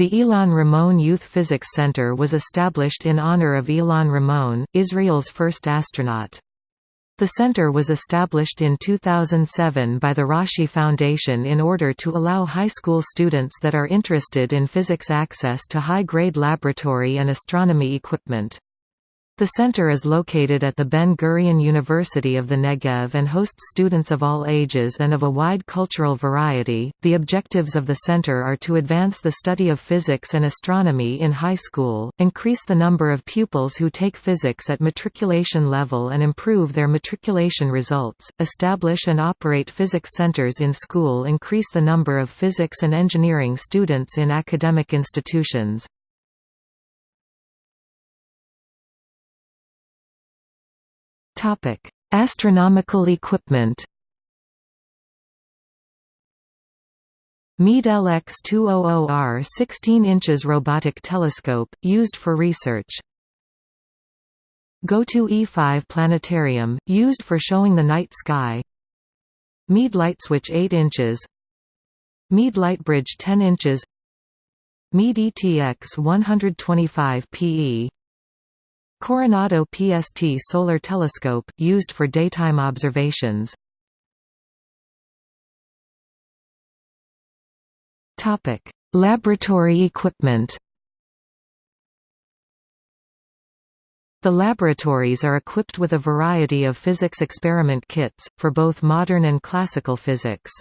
The Ilan Ramon Youth Physics Center was established in honor of Ilan Ramon, Israel's first astronaut. The center was established in 2007 by the Rashi Foundation in order to allow high school students that are interested in physics access to high-grade laboratory and astronomy equipment. The center is located at the Ben-Gurion University of the Negev and hosts students of all ages and of a wide cultural variety. The objectives of the center are to advance the study of physics and astronomy in high school, increase the number of pupils who take physics at matriculation level and improve their matriculation results, establish and operate physics centers in school, increase the number of physics and engineering students in academic institutions. Topic: Astronomical equipment. Meade LX200R 16 inches robotic telescope, used for research. GOTO E5 planetarium, used for showing the night sky. Meade light switch 8 inches. Meade lightbridge 10 inches. Meade ETX 125 PE Coronado PST Solar Telescope, used for daytime observations. Laboratory equipment The laboratories are equipped with a variety of physics experiment kits, for both modern and classical physics.